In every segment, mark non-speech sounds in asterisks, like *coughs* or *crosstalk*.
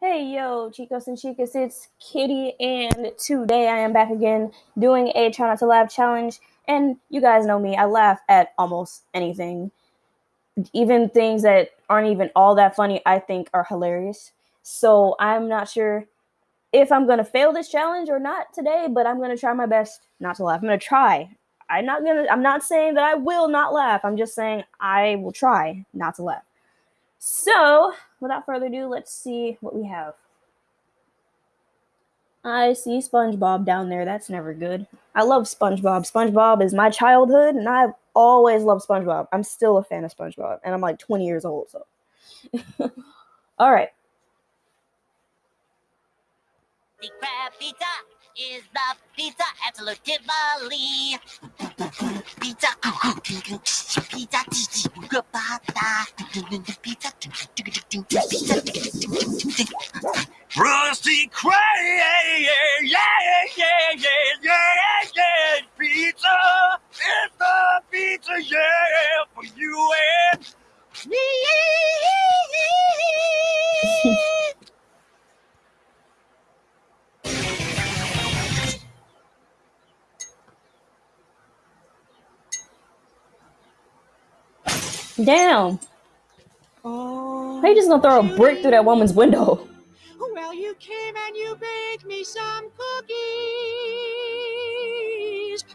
Hey yo, chicos and chicas, it's Kitty, and today I am back again doing a try not to laugh challenge. And you guys know me, I laugh at almost anything. Even things that aren't even all that funny, I think are hilarious. So I'm not sure if I'm gonna fail this challenge or not today, but I'm gonna try my best not to laugh. I'm gonna try. I'm not gonna I'm not saying that I will not laugh. I'm just saying I will try not to laugh. So, without further ado, let's see what we have. I see SpongeBob down there. That's never good. I love SpongeBob. SpongeBob is my childhood, and I've always loved SpongeBob. I'm still a fan of SpongeBob, and I'm like 20 years old, so. *laughs* All right. The crab pizza is the pizza absolutely. Rusty Cray, Down. Oh. How you just gonna throw a brick through that woman's window? Oh, well, you came and you baked me some cookies.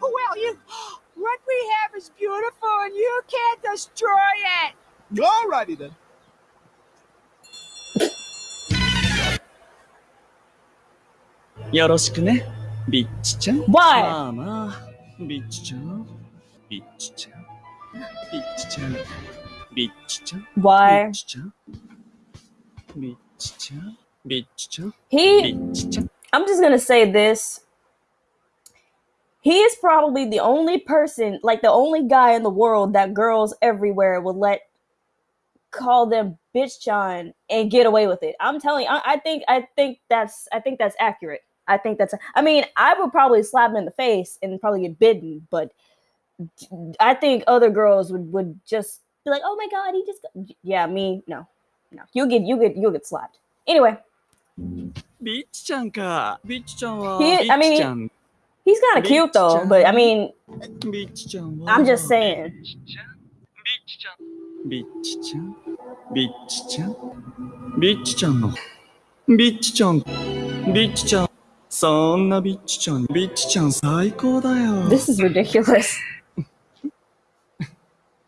Oh, well, you, *gasps* what we have is beautiful and you can't destroy it. Alrighty then. Yoroshiku Bitch-chan. Why? Mama. Bitch-chan. Bitch-chan. 미치짱 미치짱 미치짱 Why? 미치짱 미치짱 미치짱 He 미치짱 I'm just gonna say this. He is probably the only person, like the only guy in the world that girls everywhere would let call them bitch John and get away with it. I'm telling you, I, I think I think that's I think that's accurate. I think that's I mean, I would probably slap him in the face and probably get bitten, but I think other girls would would just be like, "Oh my god, he just got... yeah." Me, no, no. You get you get you get slapped. Anyway. Beach ちゃんか。ビーチちゃんは。He, I mean, he, he's kind of cute though, but I mean, Beach ちゃんは. I'm just saying. Beach ちゃん。ビーチちゃん。ビーチちゃん。ビーチちゃんの。ビーチちゃん。ビーチちゃん。そんなビーチちゃん、ビーチちゃん最高だよ。This is ridiculous.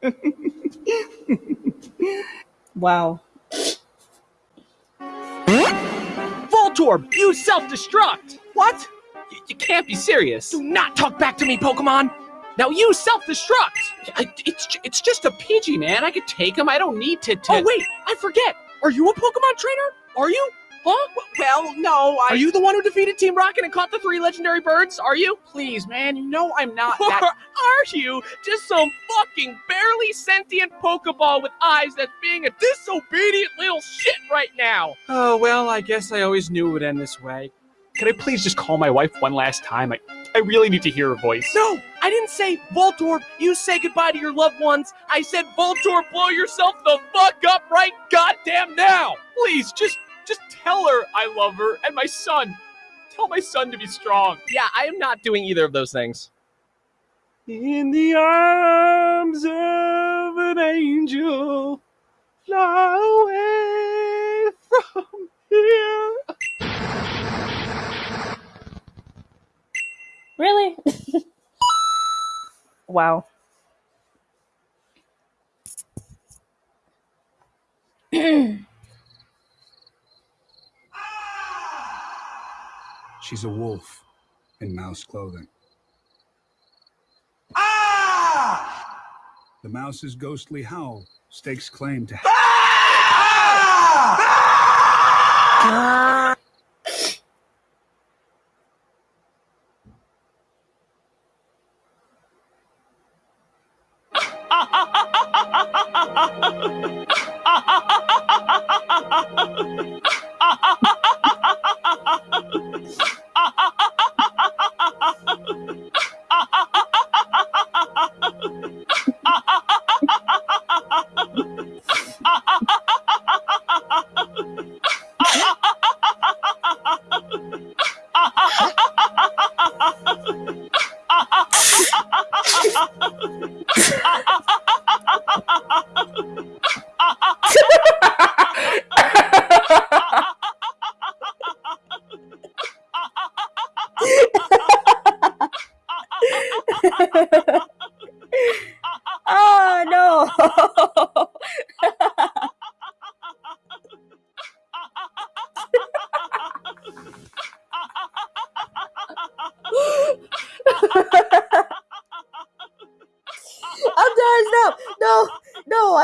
*laughs* wow. Voltorb, you self-destruct! What? You, you can't be serious. Do not talk back to me, Pokemon! Now you self-destruct! It's, it's just a Pidgey, man. I could take him. I don't need to, to... Oh, wait! I forget! Are you a Pokemon trainer? Are you? Huh? Well, no, I... Are you the one who defeated Team Rocket and caught the three legendary birds? Are you? Please, man, you know I'm not that... *laughs* Are you? Just some fucking barely sentient Pokeball with eyes that's being a disobedient little shit right now! Oh, well, I guess I always knew it would end this way. Could I please just call my wife one last time? I, I really need to hear her voice. No, I didn't say Voltorb, you say goodbye to your loved ones. I said Voltorb, blow yourself the fuck up right goddamn now. Please, just just tell her I love her and my son. Tell my son to be strong. Yeah, I am not doing either of those things. In the arms of wow. She's a wolf in mouse clothing. The mouse's ghostly howl stakes claim to. Ah! Ah! Ah! 아, 아, 아. 아.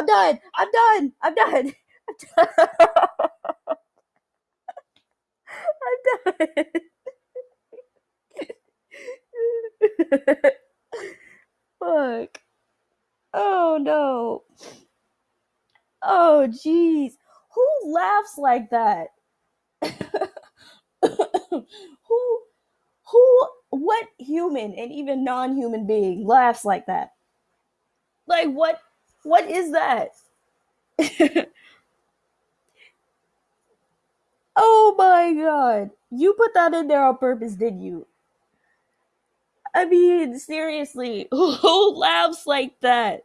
I'm done. I'm done. I'm done. I'm *laughs* done. I'm done. Fuck. Oh no. Oh jeez. Who laughs like that? *coughs* who who what human and even non-human being laughs like that? Like what what is that? *laughs* oh my god. You put that in there on purpose, did you? I mean, seriously, *laughs* who laughs like that?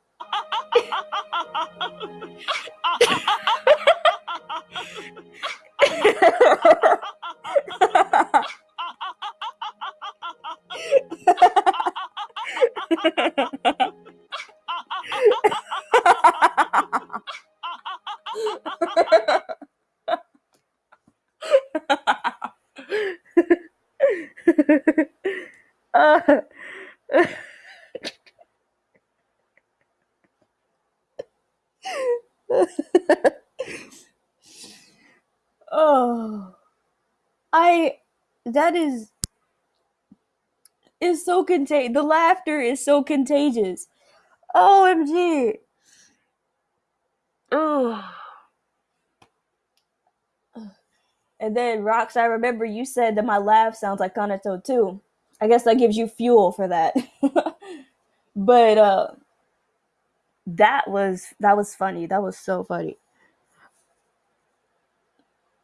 *laughs* *laughs* Oh, I that is is so contagious. The laughter is so contagious. OMG. Oh. And then Rox, I remember you said that my laugh sounds like Kanato too. I guess that gives you fuel for that. *laughs* but uh that was that was funny. That was so funny.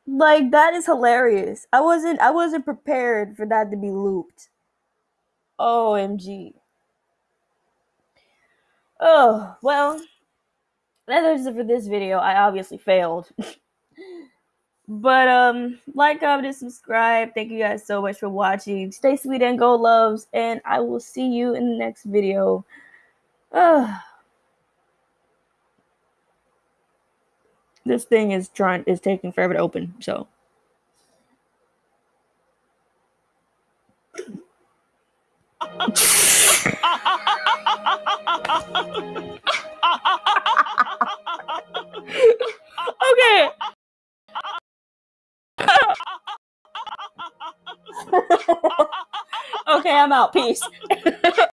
Like that is hilarious. I wasn't I wasn't prepared for that to be looped. OMG. Oh, well, that is it for this video. I obviously failed. *laughs* but um like, comment, and subscribe. Thank you guys so much for watching. Stay sweet and go loves, and I will see you in the next video. Ugh. this thing is trying is taking forever to open, so *laughs* I'm out. Peace. *laughs*